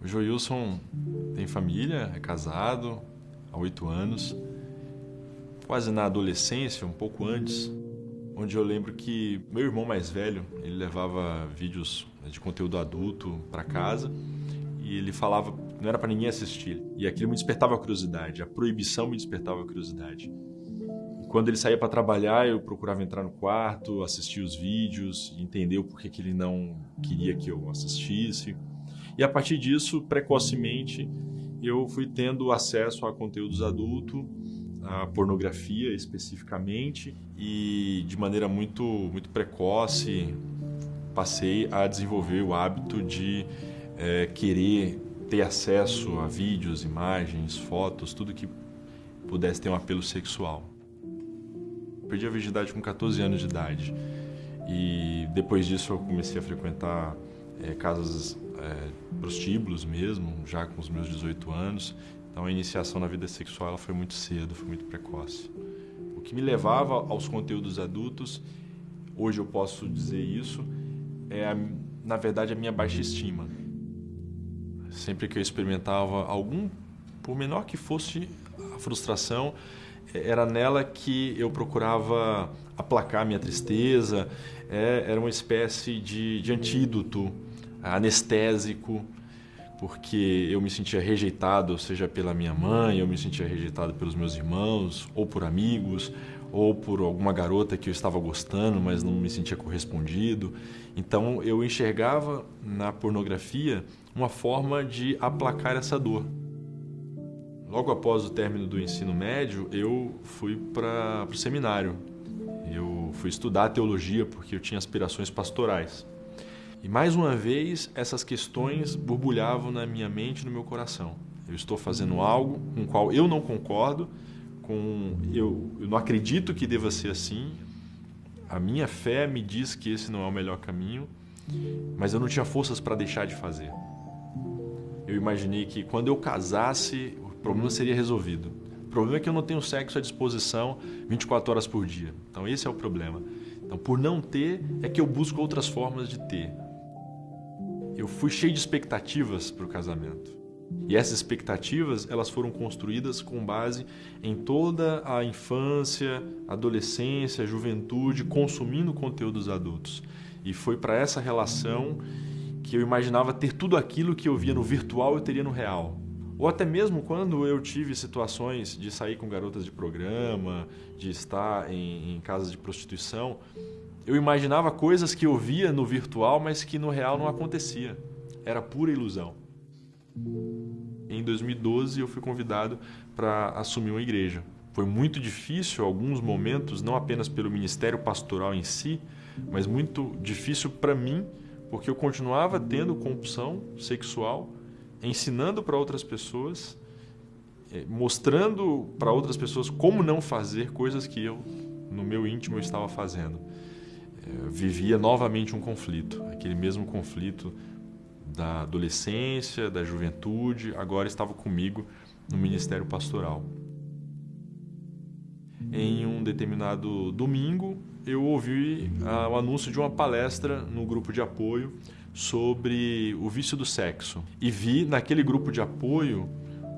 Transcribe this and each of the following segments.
O Joilson tem família, é casado há oito anos, quase na adolescência, um pouco antes, onde eu lembro que meu irmão mais velho, ele levava vídeos de conteúdo adulto para casa e ele falava, não era para ninguém assistir. E aquilo me despertava a curiosidade, a proibição me despertava a curiosidade. Quando ele saía para trabalhar, eu procurava entrar no quarto, assistir os vídeos, entender o porquê que ele não queria que eu assistisse. E a partir disso, precocemente, eu fui tendo acesso a conteúdos adultos, a pornografia especificamente, e de maneira muito, muito precoce passei a desenvolver o hábito de é, querer ter acesso a vídeos, imagens, fotos, tudo que pudesse ter um apelo sexual. Perdi a virgindade com 14 anos de idade e depois disso eu comecei a frequentar é, casas é, prostíbulos mesmo, já com os meus 18 anos. Então a iniciação na vida sexual ela foi muito cedo, foi muito precoce. O que me levava aos conteúdos adultos, hoje eu posso dizer isso, é a, na verdade a minha baixa estima. Sempre que eu experimentava algum, por menor que fosse a frustração, era nela que eu procurava aplacar minha tristeza, é, era uma espécie de, de antídoto anestésico, porque eu me sentia rejeitado, seja pela minha mãe, eu me sentia rejeitado pelos meus irmãos, ou por amigos, ou por alguma garota que eu estava gostando, mas não me sentia correspondido. Então eu enxergava na pornografia uma forma de aplacar essa dor. Logo após o término do ensino médio, eu fui para o seminário. Eu fui estudar teologia porque eu tinha aspirações pastorais. E mais uma vez, essas questões borbulhavam na minha mente e no meu coração. Eu estou fazendo algo com o qual eu não concordo, com eu, eu não acredito que deva ser assim. A minha fé me diz que esse não é o melhor caminho, mas eu não tinha forças para deixar de fazer. Eu imaginei que quando eu casasse, problema seria resolvido. O problema é que eu não tenho sexo à disposição 24 horas por dia. Então esse é o problema. Então, por não ter, é que eu busco outras formas de ter eu fui cheio de expectativas para o casamento. E essas expectativas, elas foram construídas com base em toda a infância, adolescência, juventude, consumindo conteúdos adultos. E foi para essa relação que eu imaginava ter tudo aquilo que eu via no virtual eu teria no real. Ou até mesmo quando eu tive situações de sair com garotas de programa, de estar em, em casas de prostituição, eu imaginava coisas que eu via no virtual, mas que no real não acontecia. Era pura ilusão. Em 2012 eu fui convidado para assumir uma igreja. Foi muito difícil alguns momentos, não apenas pelo ministério pastoral em si, mas muito difícil para mim, porque eu continuava tendo compulsão sexual, ensinando para outras pessoas, eh, mostrando para outras pessoas como não fazer coisas que eu, no meu íntimo, eu estava fazendo vivia novamente um conflito, aquele mesmo conflito da adolescência, da juventude, agora estava comigo no ministério pastoral. Em um determinado domingo, eu ouvi ah, o anúncio de uma palestra no grupo de apoio sobre o vício do sexo e vi naquele grupo de apoio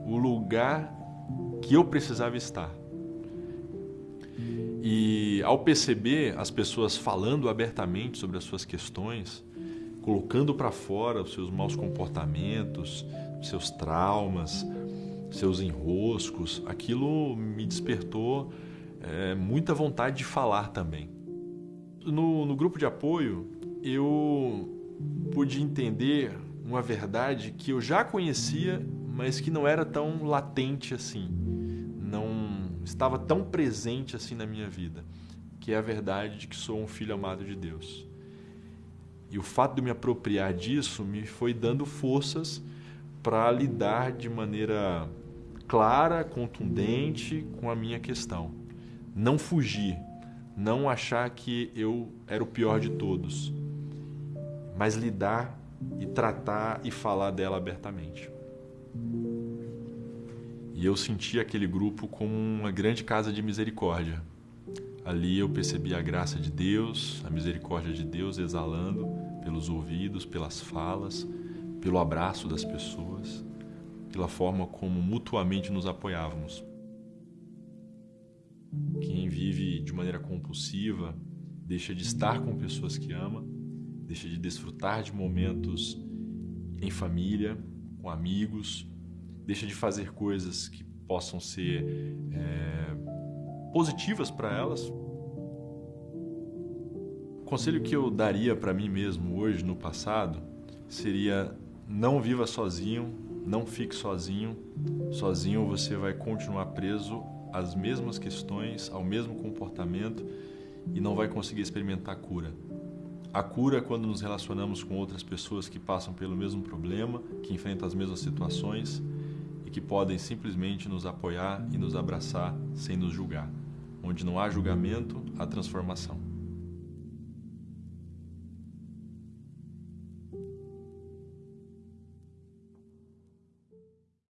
o lugar que eu precisava estar e ao perceber as pessoas falando abertamente sobre as suas questões, colocando para fora os seus maus comportamentos, seus traumas, seus enroscos, aquilo me despertou é, muita vontade de falar também. No, no grupo de apoio, eu pude entender uma verdade que eu já conhecia, mas que não era tão latente assim. Não estava tão presente assim na minha vida, que é a verdade de que sou um filho amado de Deus. E o fato de me apropriar disso me foi dando forças para lidar de maneira clara, contundente com a minha questão. Não fugir, não achar que eu era o pior de todos, mas lidar e tratar e falar dela abertamente. E eu senti aquele grupo como uma grande casa de misericórdia. Ali eu percebi a graça de Deus, a misericórdia de Deus exalando pelos ouvidos, pelas falas, pelo abraço das pessoas, pela forma como mutuamente nos apoiávamos. Quem vive de maneira compulsiva deixa de estar com pessoas que ama, deixa de desfrutar de momentos em família, com amigos, deixa de fazer coisas que possam ser é, positivas para elas. O conselho que eu daria para mim mesmo hoje, no passado, seria não viva sozinho, não fique sozinho. Sozinho você vai continuar preso às mesmas questões, ao mesmo comportamento e não vai conseguir experimentar cura. A cura é quando nos relacionamos com outras pessoas que passam pelo mesmo problema, que enfrentam as mesmas situações e que podem simplesmente nos apoiar e nos abraçar sem nos julgar. Onde não há julgamento, há transformação.